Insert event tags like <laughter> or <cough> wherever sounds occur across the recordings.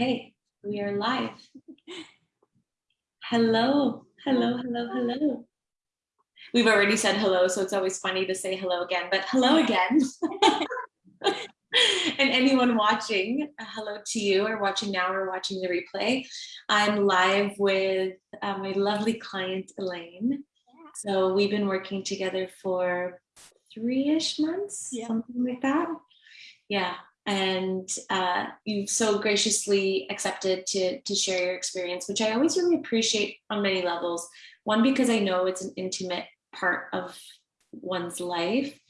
Okay, we are live. Hello, hello, hello, hello. We've already said hello, so it's always funny to say hello again, but hello again. <laughs> and anyone watching, uh, hello to you or watching now or watching the replay. I'm live with uh, my lovely client, Elaine. So we've been working together for three-ish months, yeah. something like that. Yeah, and uh, you've so graciously accepted to, to share your experience, which I always really appreciate on many levels. One, because I know it's an intimate part of one's life.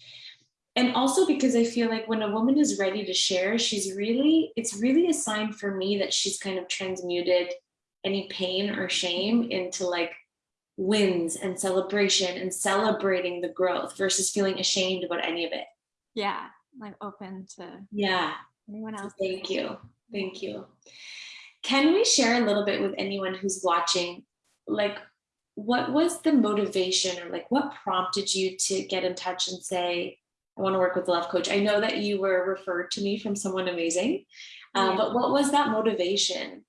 And also because I feel like when a woman is ready to share, she's really, it's really a sign for me that she's kind of transmuted any pain or shame into like wins and celebration and celebrating the growth versus feeling ashamed about any of it. Yeah like open to yeah anyone else. Thank you. Thank you. Can we share a little bit with anyone who's watching, like what was the motivation or like what prompted you to get in touch and say, I want to work with love coach. I know that you were referred to me from someone amazing, um, yeah. but what was that motivation?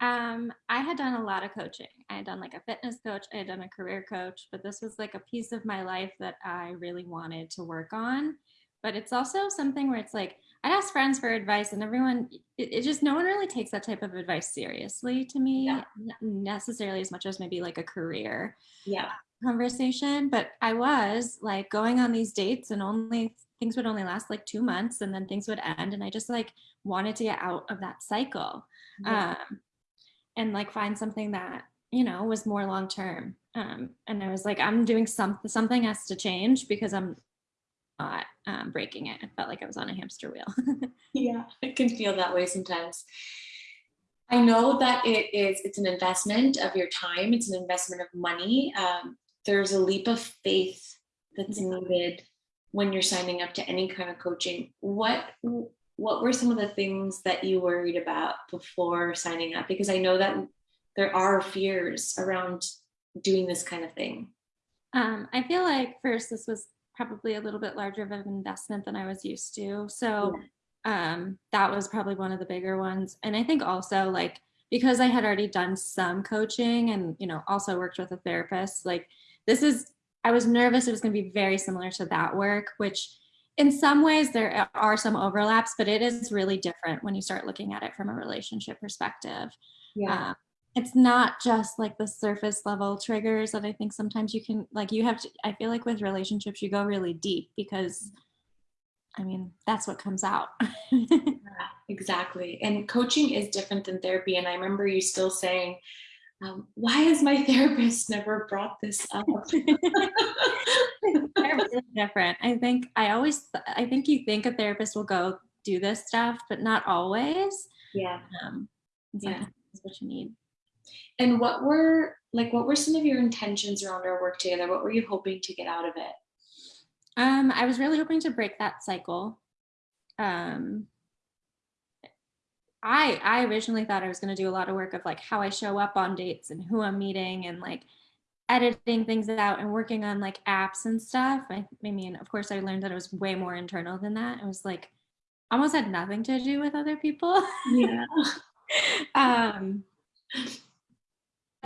Um, I had done a lot of coaching. I had done like a fitness coach, I had done a career coach, but this was like a piece of my life that I really wanted to work on but it's also something where it's like I'd ask friends for advice and everyone it, it, just no one really takes that type of advice seriously to me yeah. necessarily as much as maybe like a career yeah conversation but I was like going on these dates and only things would only last like two months and then things would end and I just like wanted to get out of that cycle yeah. um, and like find something that you know was more long term um, and I was like I'm doing something something has to change because I'm not um, breaking it. I felt like I was on a hamster wheel. <laughs> yeah, I can feel that way sometimes. I know that it is, it's an investment of your time. It's an investment of money. Um, there's a leap of faith that's needed when you're signing up to any kind of coaching. What, what were some of the things that you worried about before signing up? Because I know that there are fears around doing this kind of thing. Um, I feel like first this was probably a little bit larger of an investment than I was used to. So yeah. um, that was probably one of the bigger ones. And I think also like, because I had already done some coaching and, you know, also worked with a therapist, like this is, I was nervous it was going to be very similar to that work, which in some ways there are some overlaps, but it is really different when you start looking at it from a relationship perspective. Yeah. Um, it's not just like the surface level triggers that I think sometimes you can like you have to I feel like with relationships you go really deep because I mean that's what comes out. <laughs> yeah, exactly. And coaching is different than therapy and I remember you still saying um, why has my <laughs> therapist never brought this up? <laughs> different. I think I always I think you think a therapist will go do this stuff, but not always. Yeah. Um, yeah. That's what you need. And what were like what were some of your intentions around our work together? What were you hoping to get out of it? Um, I was really hoping to break that cycle. Um, I I originally thought I was going to do a lot of work of like how I show up on dates and who I'm meeting and like editing things out and working on like apps and stuff. I, I mean, of course, I learned that it was way more internal than that. It was like almost had nothing to do with other people. Yeah. <laughs> um,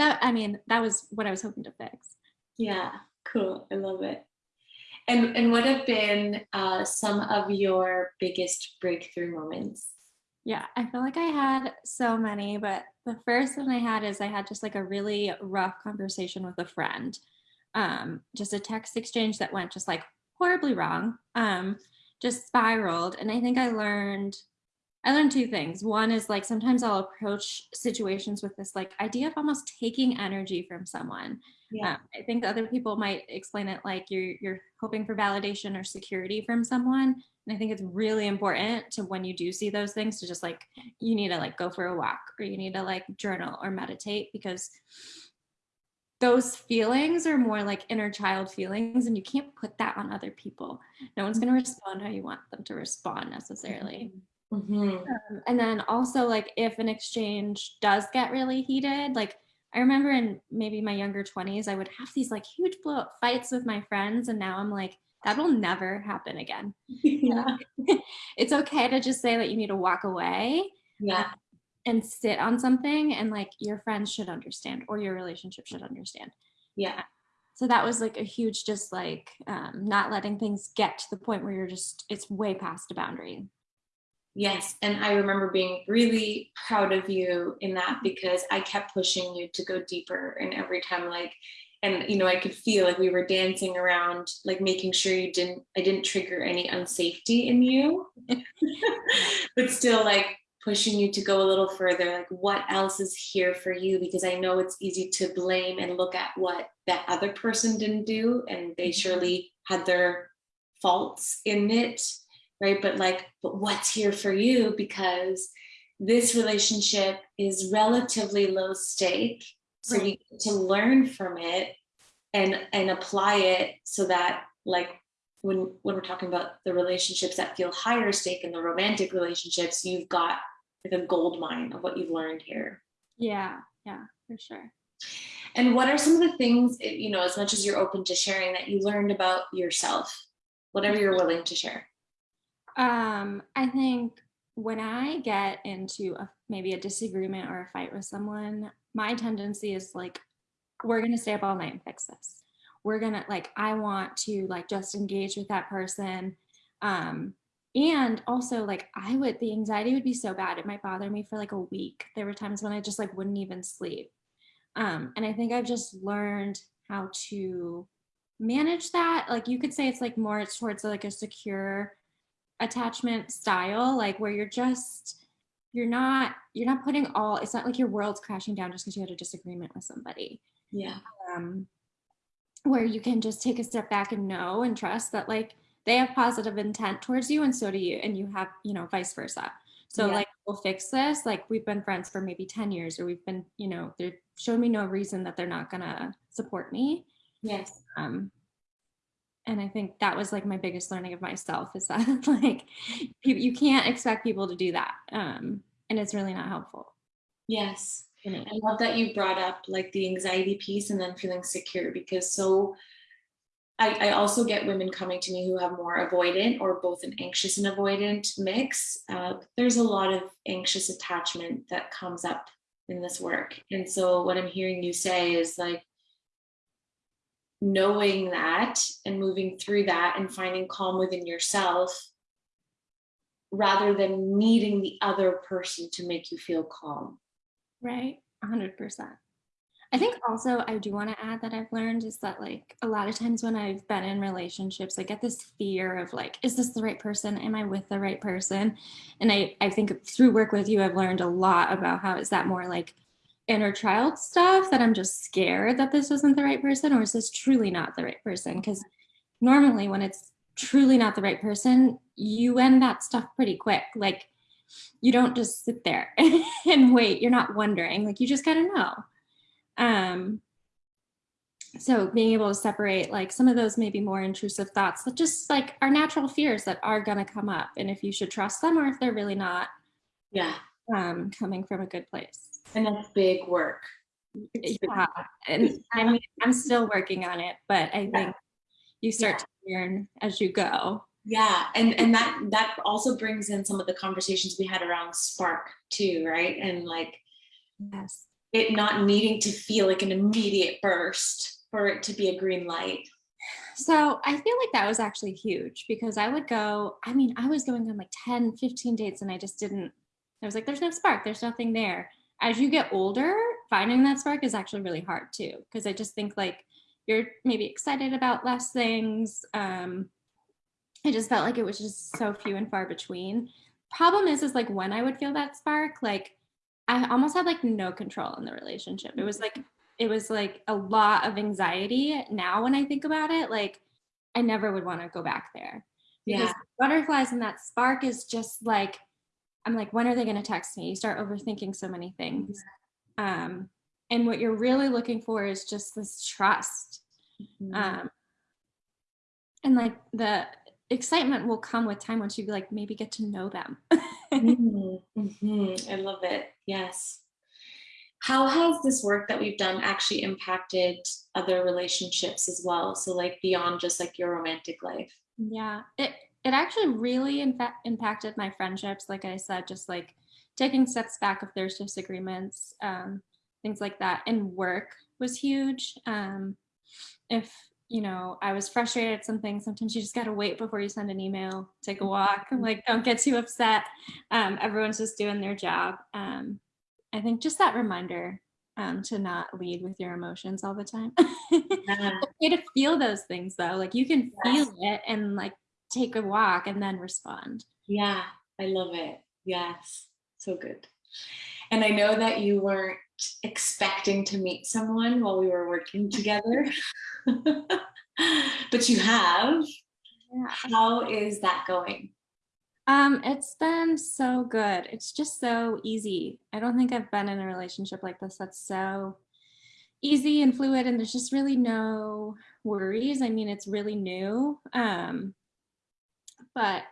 that I mean, that was what I was hoping to fix. Yeah, cool. I love it. And and what have been uh, some of your biggest breakthrough moments? Yeah, I feel like I had so many, but the first one I had is I had just like a really rough conversation with a friend. Um, just a text exchange that went just like horribly wrong. Um, just spiraled. And I think I learned I learned two things. One is like sometimes I'll approach situations with this like idea of almost taking energy from someone. Yeah. Um, I think other people might explain it like you're you're hoping for validation or security from someone. And I think it's really important to when you do see those things to just like you need to like go for a walk or you need to like journal or meditate because those feelings are more like inner child feelings and you can't put that on other people. No one's going to respond how you want them to respond necessarily. Mm-hmm. Mm-hmm. Um, and then also like if an exchange does get really heated, like I remember in maybe my younger 20s, I would have these like huge blow up fights with my friends. And now I'm like, that will never happen again. <laughs> Yeah. <laughs> it's okay to just say that you need to walk away. Yeah. and sit on something and like your friends should understand or your relationship should understand. Yeah. So that was like a huge just like um, not letting things get to the point where you're just it's way past a boundary. Yes. And I remember being really proud of you in that because I kept pushing you to go deeper. And every time, like, and you know, I could feel like we were dancing around, like making sure you didn't, I didn't trigger any unsafety in you, <laughs> but still like pushing you to go a little further. Like, what else is here for you? Because I know it's easy to blame and look at what that other person didn't do, and they mm-hmm. surely had their faults in it right? But like, but what's here for you? Because this relationship is relatively low stake. So right. we get to learn from it and and apply it so that like when when we're talking about the relationships that feel higher stake in the romantic relationships, you've got like a gold mine of what you've learned here. Yeah, yeah, for sure. And what are some of the things, you know, as much as you're open to sharing that you learned about yourself, whatever you're willing to share? Um, I think when I get into a, maybe a disagreement or a fight with someone, my tendency is like, we're going to stay up all night and fix this. We're going to like, I want to like just engage with that person. Um, and also like I would, the anxiety would be so bad. It might bother me for like a week. There were times when I just like wouldn't even sleep. Um, and I think I've just learned how to manage that. Like you could say it's like more towards like a secure attachment style, like where you're just, you're not, you're not putting all, it's not like your world's crashing down just because you had a disagreement with somebody. Yeah. Um, where you can just take a step back and know and trust that like they have positive intent towards you and so do you and you have you know vice versa so yeah. like we'll fix this like we've been friends for maybe 10 years or we've been you know they're showing me no reason that they're not gonna support me yes um and I think that was like my biggest learning of myself is that <laughs> like you can't expect people to do that. Um, and it's really not helpful. Yes. I love that you brought up like the anxiety piece and then feeling secure because so I, I, also get women coming to me who have more avoidant or both an anxious and avoidant mix. Uh, there's a lot of anxious attachment that comes up in this work. And so what I'm hearing you say is like, knowing that and moving through that and finding calm within yourself rather than needing the other person to make you feel calm. Right, 100%. I think also I do want to add that I've learned is that like a lot of times when I've been in relationships, I get this fear of like, is this the right person? Am I with the right person? And I, I think through work with you, I've learned a lot about how is that more like inner child stuff that I'm just scared that this isn't the right person or is this truly not the right person? Because normally when it's truly not the right person, you end that stuff pretty quick. Like you don't just sit there <laughs> and wait. You're not wondering, like you just gotta know. Um, so being able to separate like some of those maybe more intrusive thoughts that just like are natural fears that are gonna come up and if you should trust them or if they're really not yeah um, coming from a good place. And that's big work. Yeah, and I mean, I'm still working on it, but I think you start yeah. to learn as you go. Yeah, and and that that also brings in some of the conversations we had around spark too, right? And like, yes, it not needing to feel like an immediate burst for it to be a green light. So I feel like that was actually huge because I would go, I mean, I was going on like 10, 15 dates and I just didn't, I was like, there's no spark, there's nothing there as you get older, finding that spark is actually really hard too. Because I just think like you're maybe excited about less things. Um, I just felt like it was just so few and far between. Problem is, is like when I would feel that spark, like I almost had like no control in the relationship. It was like, it was like a lot of anxiety. Now, when I think about it, like I never would want to go back there. Because yeah. butterflies and that spark is just like I'm like, when are they going to text me? You start overthinking so many things. Um, and what you're really looking for is just this trust. Mm-hmm. Um, and like the excitement will come with time once you like maybe get to know them. <laughs> mm-hmm. Mm-hmm. I love it. Yes. How has this work that we've done actually impacted other relationships as well? So like beyond just like your romantic life. Yeah, it it actually really in fact impacted my friendships like i said just like taking steps back if there's disagreements, um, things like that. And work was huge. Um, if you know I was frustrated at something, sometimes you just gotta wait before you send an email, take a walk, like don't get too upset. Um, everyone's just doing their job. Um, I think just that reminder um, to not lead with your emotions all the time. <laughs> Yeah. okay to feel those things though. Like you can Yes. feel it and like take a walk and then respond. Yeah, I love it. Yes, so good. And I know that you weren't expecting to meet someone while we were working together, <laughs> but you have. Yeah. How is that going? Um, it's been so good. It's just so easy. I don't think I've been in a relationship like this that's so easy and fluid and there's just really no worries. I mean, it's really new. Um, but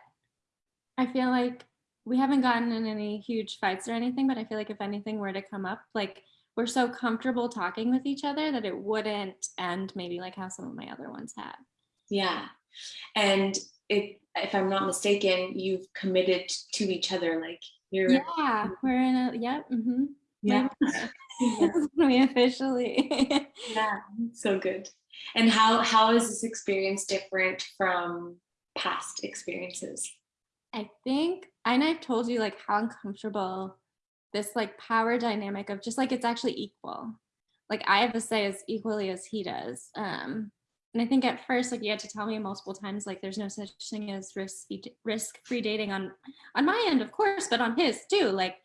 I feel like we haven't gotten in any huge fights or anything, but I feel like if anything were to come up, like we're so comfortable talking with each other that it wouldn't end maybe like how some of my other ones have. Yeah. And it, if I'm not mistaken, you've committed to each other. Like you're, Yeah, we're in a, yep. hmm yeah. <laughs> <laughs> we officially. <laughs> Yeah, so good. And how how is this experience different from past experiences? I think, and I've told you like how uncomfortable this like power dynamic of just like it's actually equal. Like I have to say as equally as he does. Um, and I think at first, like you had to tell me multiple times, like there's no such thing as risk risk free dating on on my end, of course, but on his too. Like,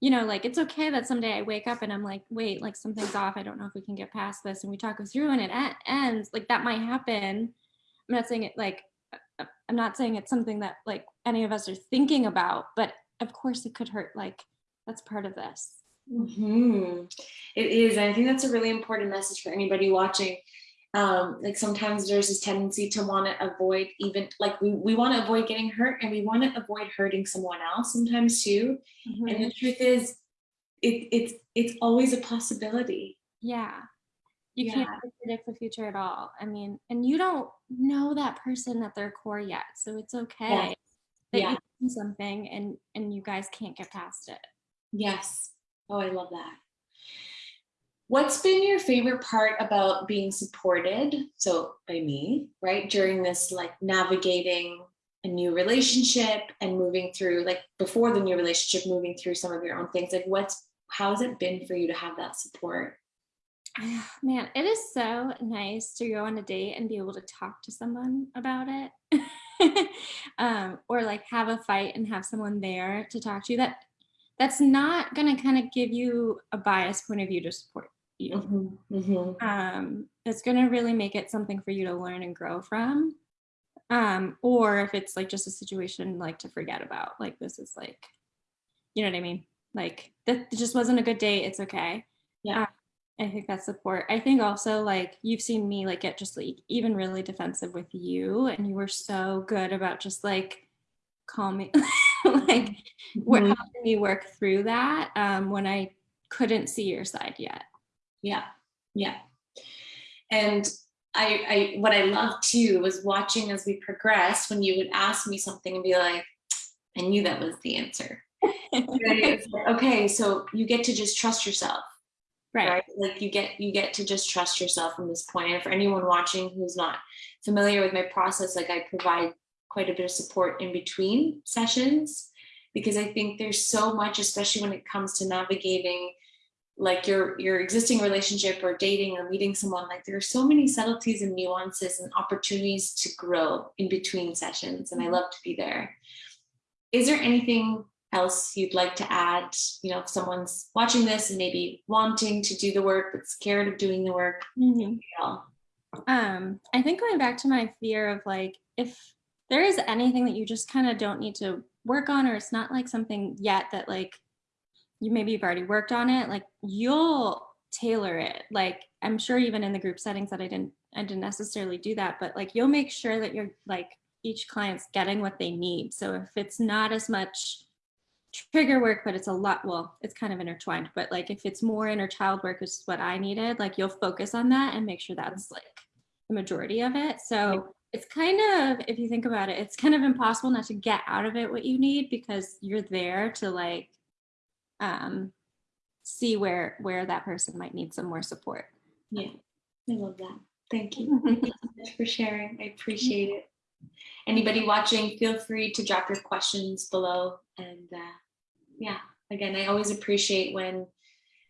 you know, like it's okay that someday I wake up and I'm like, wait, like something's off. I don't know if we can get past this, and we talk it through, and it ends. Like that might happen. I'm not saying it like I'm not saying it's something that like any of us are thinking about, but of course it could hurt. Like that's part of this. hmm It is. And I think that's a really important message for anybody watching. Um, like sometimes there's this tendency to want to avoid even like we, we want to avoid getting hurt and we want to avoid hurting someone else sometimes too. And the truth is it, it's it's always a possibility. Yeah. You Yeah. can't predict the future at all. I mean, and you don't know that person at their core yet. So it's okay that Yeah. you do something and and you guys can't get past it. Yes. Oh, I love that. What's been your favorite part about being supported? So by me, right? During this like navigating a new relationship and moving through like before the new relationship, moving through some of your own things. Like what's how has it been for you to have that support? <sighs> Man, it is so nice to go on a date and be able to talk to someone about it. <laughs> um, or like have a fight and have someone there to talk to you. that that's not gonna kind of give you a biased point of view to support you. Mhm, mhm. um, it's going to really make it something for you to learn and grow from. Um, or if it's like just a situation like to forget about, like this is like, you know what I mean? Like that just wasn't a good date. It's okay. Yeah. I think that's support. I think also like you've seen me like get just like even really defensive with you, and you were so good about just like calming, <laughs> like we're Mhm. helping me work through that um, when I couldn't see your side yet. Yeah, yeah. And I, I, what I loved too was watching as we progressed when you would ask me something and be like, I knew that was the answer. <laughs> Right? Like, okay, so you get to just trust yourself, right. right? Like you get, you get to just trust yourself from this point. And for anyone watching who's not familiar with my process, like I provide quite a bit of support in between sessions because I think there's so much, especially when it comes to navigating like your your existing relationship or dating or meeting someone like there are so many subtleties and nuances and opportunities to grow in between sessions and i mm-hmm. love to be there is there anything else you'd like to add you know if someone's watching this and maybe wanting to do the work but scared of doing the work Mhm. you? Um, I think going back to my fear of like, if there is anything that you just kind of don't need to work on, or it's not like something yet that like you maybe you've already worked on it, like you'll tailor it. Like I'm sure even in the group settings that I didn't, I didn't necessarily do that, but like you'll make sure that you're like each client's getting what they need. So if it's not as much trigger work, but it's a lot, well, it's kind of intertwined, but like if it's more inner child work, which is what I needed, like you'll focus on that and make sure that's like the majority of it. So it's kind of, if you think about it, it's kind of impossible not to get out of it what you need because you're there to like um, see where where that person might need some more support. Yeah, I love that. Thank you. <laughs> Thank you so much for sharing. I appreciate it. Anybody watching, feel free to drop your questions below. And uh, yeah, again, I always appreciate when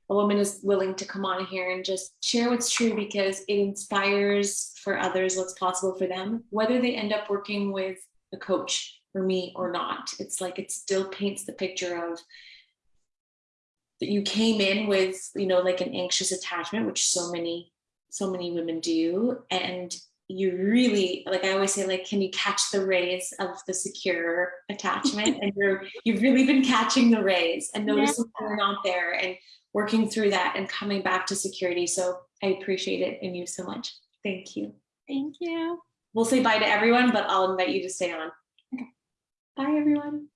a woman is willing to come on here and just share what's true because it inspires for others what's possible for them, whether they end up working with a coach or me or not. It's like it still paints the picture of that you came in with, you know, like an anxious attachment, which so many, so many women do. And you really, like I always say, like, can you catch the rays of the secure attachment? <laughs> and you're, you've really been catching the rays and noticing Yeah. they're not there and working through that and coming back to security. So I appreciate it in you so much. Thank you. Thank you. We'll say bye to everyone, but I'll invite you to stay on. Okay. Bye, everyone.